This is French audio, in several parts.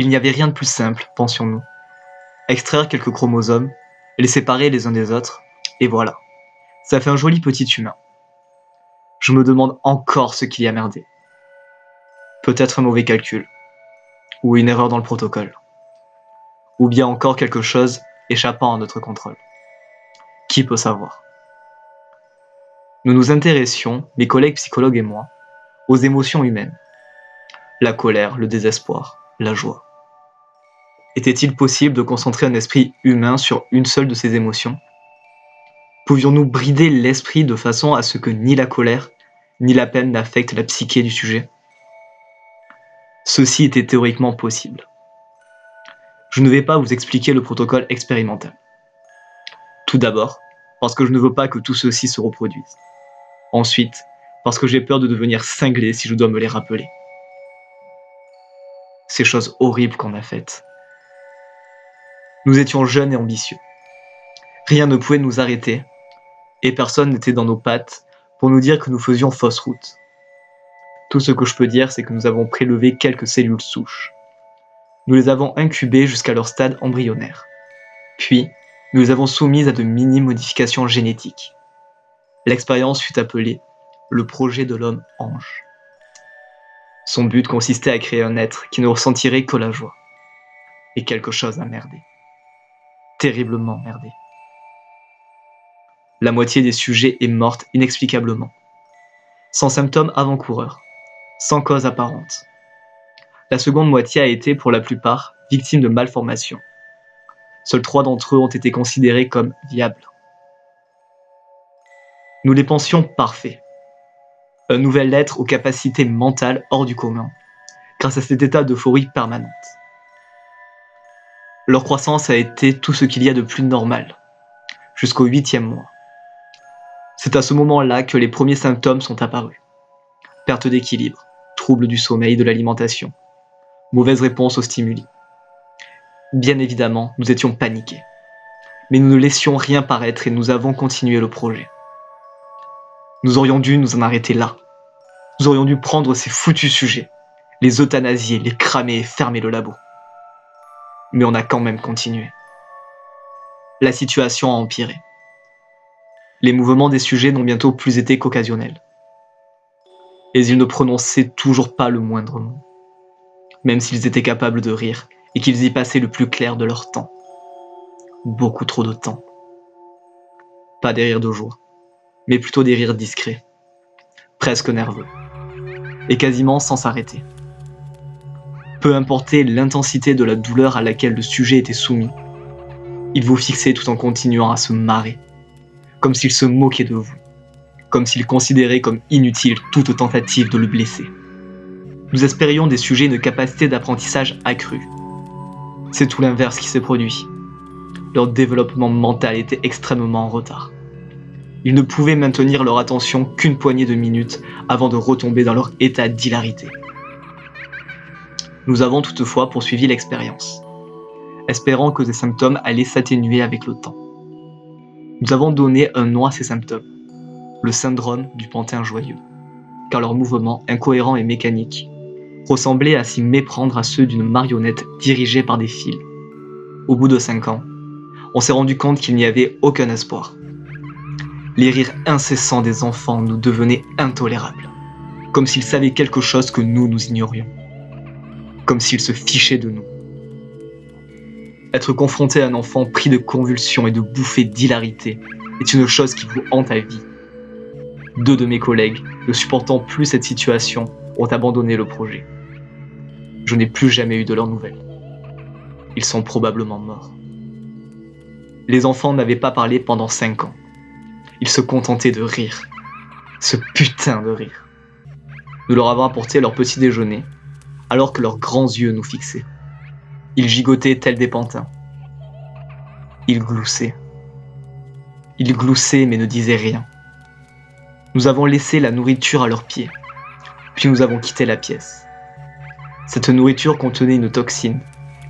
Il n'y avait rien de plus simple, pensions-nous. Extraire quelques chromosomes, les séparer les uns des autres, et voilà. Ça fait un joli petit humain. Je me demande encore ce qu'il y a merdé. Peut-être un mauvais calcul, ou une erreur dans le protocole, ou bien encore quelque chose échappant à notre contrôle. Qui peut savoir? Nous nous intéressions, mes collègues psychologues et moi, aux émotions humaines. La colère, le désespoir, la joie. Était-il possible de concentrer un esprit humain sur une seule de ces émotions? Pouvions-nous brider l'esprit de façon à ce que ni la colère, ni la peine n'affectent la psyché du sujet? Ceci était théoriquement possible. Je ne vais pas vous expliquer le protocole expérimental. Tout d'abord, parce que je ne veux pas que tout ceci se reproduise. Ensuite, parce que j'ai peur de devenir cinglé si je dois me les rappeler. Ces choses horribles qu'on a faites. Nous étions jeunes et ambitieux. Rien ne pouvait nous arrêter, et personne n'était dans nos pattes pour nous dire que nous faisions fausse route. Tout ce que je peux dire, c'est que nous avons prélevé quelques cellules souches. Nous les avons incubées jusqu'à leur stade embryonnaire. Puis, nous les avons soumises à de mini-modifications génétiques. L'expérience fut appelée le projet de l'homme ange. Son but consistait à créer un être qui ne ressentirait que la joie. Et quelque chose a merdé. Terriblement merdé. La moitié des sujets est morte inexplicablement. Sans symptômes avant-coureurs. Sans cause apparente. La seconde moitié a été, pour la plupart, victime de malformations. Seuls trois d'entre eux ont été considérés comme viables. Nous les pensions parfaits. Un nouvel être aux capacités mentales hors du commun, grâce à cet état d'euphorie permanente. Leur croissance a été tout ce qu'il y a de plus normal, jusqu'au huitième mois. C'est à ce moment-là que les premiers symptômes sont apparus. Perte d'équilibre, troubles du sommeil, de l'alimentation, mauvaise réponse aux stimuli. Bien évidemment, nous étions paniqués. Mais nous ne laissions rien paraître et nous avons continué le projet. Nous aurions dû nous en arrêter là. Nous aurions dû prendre ces foutus sujets, les euthanasier, les cramer et fermer le labo. Mais on a quand même continué. La situation a empiré. Les mouvements des sujets n'ont bientôt plus été qu'occasionnels. Et ils ne prononçaient toujours pas le moindre mot même s'ils étaient capables de rire et qu'ils y passaient le plus clair de leur temps. Beaucoup trop de temps. Pas des rires de joie, mais plutôt des rires discrets, presque nerveux, et quasiment sans s'arrêter. Peu importait l'intensité de la douleur à laquelle le sujet était soumis, il vous fixait tout en continuant à se marrer, comme s'il se moquait de vous, comme s'il considérait comme inutile toute tentative de le blesser nous espérions des sujets une capacité d'apprentissage accrue. C'est tout l'inverse qui s'est produit. Leur développement mental était extrêmement en retard. Ils ne pouvaient maintenir leur attention qu'une poignée de minutes avant de retomber dans leur état d'hilarité. Nous avons toutefois poursuivi l'expérience, espérant que ces symptômes allaient s'atténuer avec le temps. Nous avons donné un nom à ces symptômes, le syndrome du pantin joyeux, car leurs mouvements incohérents et mécaniques ressemblaient à s'y méprendre à ceux d'une marionnette dirigée par des fils. Au bout de cinq ans, on s'est rendu compte qu'il n'y avait aucun espoir. Les rires incessants des enfants nous devenaient intolérables, comme s'ils savaient quelque chose que nous, nous ignorions, comme s'ils se fichaient de nous. Être confronté à un enfant pris de convulsions et de bouffées d'hilarité est une chose qui vous hante à vie. Deux de mes collègues, ne supportant plus cette situation, ont abandonné le projet. Je n'ai plus jamais eu de leurs nouvelles. Ils sont probablement morts. Les enfants n'avaient pas parlé pendant cinq ans. Ils se contentaient de rire. Ce putain de rire. Nous leur avons apporté leur petit déjeuner, alors que leurs grands yeux nous fixaient. Ils gigotaient tels des pantins. Ils gloussaient. Ils gloussaient mais ne disaient rien. Nous avons laissé la nourriture à leurs pieds, puis nous avons quitté la pièce. Cette nourriture contenait une toxine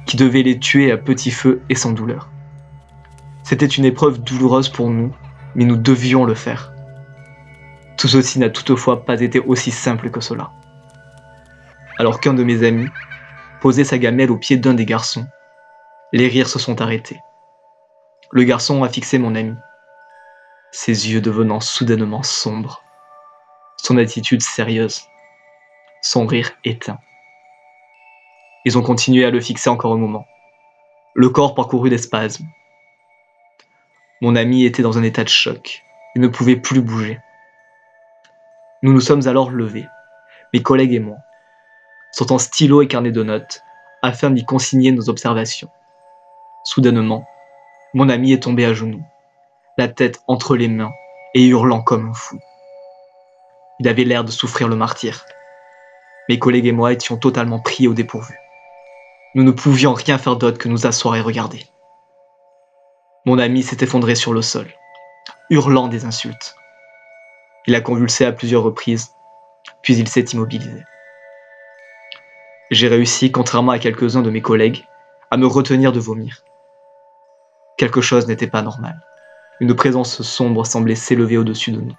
qui devait les tuer à petit feu et sans douleur. C'était une épreuve douloureuse pour nous, mais nous devions le faire. Tout ceci n'a toutefois pas été aussi simple que cela. Alors qu'un de mes amis, posé sa gamelle au pied d'un des garçons. Les rires se sont arrêtés. Le garçon a fixé mon ami, ses yeux devenant soudainement sombres, son attitude sérieuse, son rire éteint. Ils ont continué à le fixer encore un moment, le corps parcouru des spasmes. Mon ami était dans un état de choc, il ne pouvait plus bouger. Nous nous sommes alors levés, mes collègues et moi, sortant stylo et carnet de notes, afin d'y consigner nos observations. Soudainement, mon ami est tombé à genoux, la tête entre les mains et hurlant comme un fou. Il avait l'air de souffrir le martyr. Mes collègues et moi étions totalement pris au dépourvu. Nous ne pouvions rien faire d'autre que nous asseoir et regarder. Mon ami s'est effondré sur le sol, hurlant des insultes. Il a convulsé à plusieurs reprises, puis il s'est immobilisé. J'ai réussi, contrairement à quelques-uns de mes collègues, à me retenir de vomir. Quelque chose n'était pas normal. Une présence sombre semblait s'élever au-dessus de nous.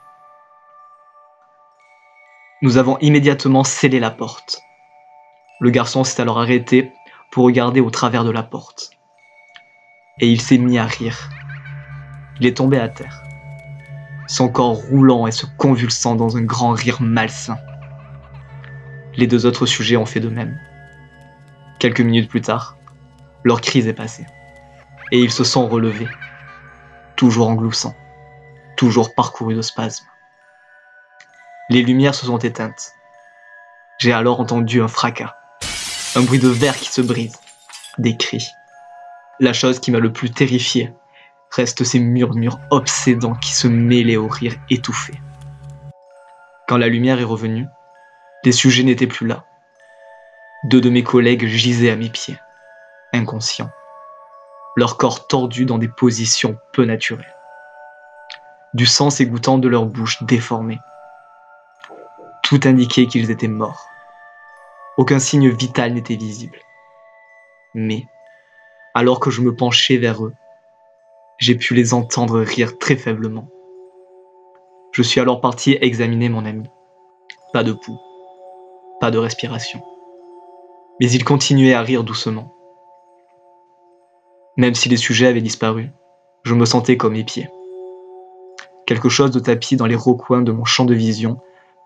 Nous avons immédiatement scellé la porte. Le garçon s'est alors arrêté pour regarder au travers de la porte. Et il s'est mis à rire. Il est tombé à terre, son corps roulant et se convulsant dans un grand rire malsain. Les deux autres sujets ont fait de même. Quelques minutes plus tard, leur crise est passée, et ils se sont relevés, toujours en gloussant, toujours parcourus de spasmes. Les lumières se sont éteintes. J'ai alors entendu un fracas un bruit de verre qui se brise, des cris. La chose qui m'a le plus terrifié reste ces murmures obsédants qui se mêlaient au rire étouffé. Quand la lumière est revenue, les sujets n'étaient plus là. Deux de mes collègues gisaient à mes pieds, inconscients, leur corps tordu dans des positions peu naturelles. Du sang s'égouttant de leur bouche déformée. Tout indiquait qu'ils étaient morts. Aucun signe vital n'était visible. Mais, alors que je me penchais vers eux, j'ai pu les entendre rire très faiblement. Je suis alors parti examiner mon ami. Pas de pouls, pas de respiration. Mais il continuait à rire doucement. Même si les sujets avaient disparu, je me sentais comme épié. Quelque chose de tapis dans les recoins de mon champ de vision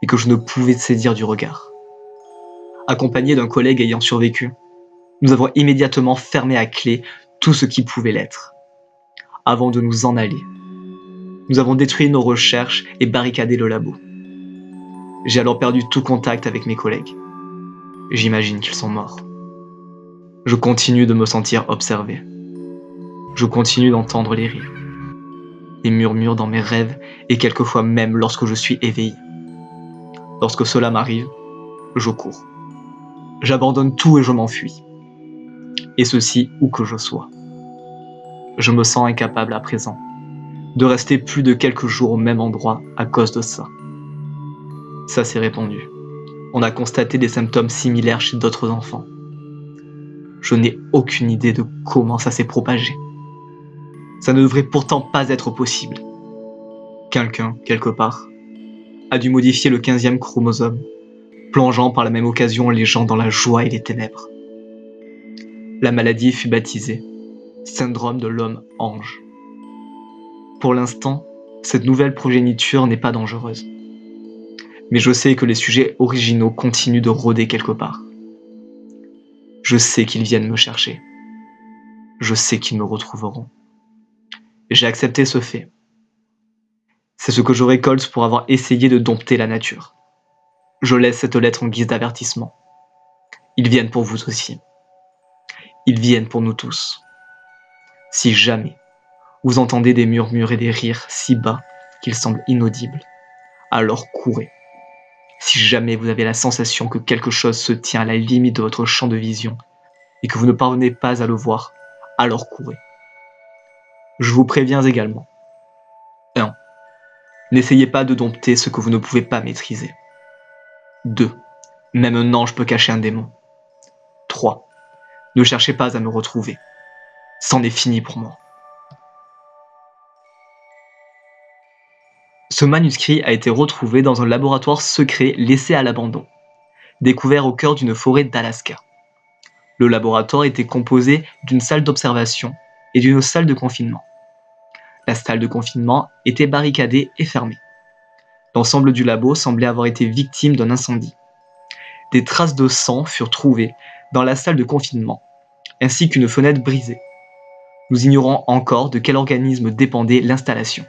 et que je ne pouvais saisir du regard accompagné d'un collègue ayant survécu. Nous avons immédiatement fermé à clé tout ce qui pouvait l'être, avant de nous en aller. Nous avons détruit nos recherches et barricadé le labo. J'ai alors perdu tout contact avec mes collègues. J'imagine qu'ils sont morts. Je continue de me sentir observé. Je continue d'entendre les rires, les murmures dans mes rêves et quelquefois même lorsque je suis éveillé. Lorsque cela m'arrive, je cours. J'abandonne tout et je m'enfuis. Et ceci où que je sois. Je me sens incapable à présent de rester plus de quelques jours au même endroit à cause de ça. Ça s'est répandu. On a constaté des symptômes similaires chez d'autres enfants. Je n'ai aucune idée de comment ça s'est propagé. Ça ne devrait pourtant pas être possible. Quelqu'un, quelque part, a dû modifier le 15e chromosome plongeant par la même occasion les gens dans la joie et les ténèbres. La maladie fut baptisée syndrome de l'homme ange. Pour l'instant, cette nouvelle progéniture n'est pas dangereuse. Mais je sais que les sujets originaux continuent de rôder quelque part. Je sais qu'ils viennent me chercher. Je sais qu'ils me retrouveront. J'ai accepté ce fait. C'est ce que je récolte pour avoir essayé de dompter la nature. Je laisse cette lettre en guise d'avertissement. Ils viennent pour vous aussi. Ils viennent pour nous tous. Si jamais vous entendez des murmures et des rires si bas qu'ils semblent inaudibles, alors courez. Si jamais vous avez la sensation que quelque chose se tient à la limite de votre champ de vision et que vous ne parvenez pas à le voir, alors courez. Je vous préviens également. 1. N'essayez pas de dompter ce que vous ne pouvez pas maîtriser. 2. Même un ange peut cacher un démon. 3. Ne cherchez pas à me retrouver. C'en est fini pour moi. Ce manuscrit a été retrouvé dans un laboratoire secret laissé à l'abandon, découvert au cœur d'une forêt d'Alaska. Le laboratoire était composé d'une salle d'observation et d'une salle de confinement. La salle de confinement était barricadée et fermée. L'ensemble du labo semblait avoir été victime d'un incendie. Des traces de sang furent trouvées dans la salle de confinement, ainsi qu'une fenêtre brisée. Nous ignorons encore de quel organisme dépendait l'installation.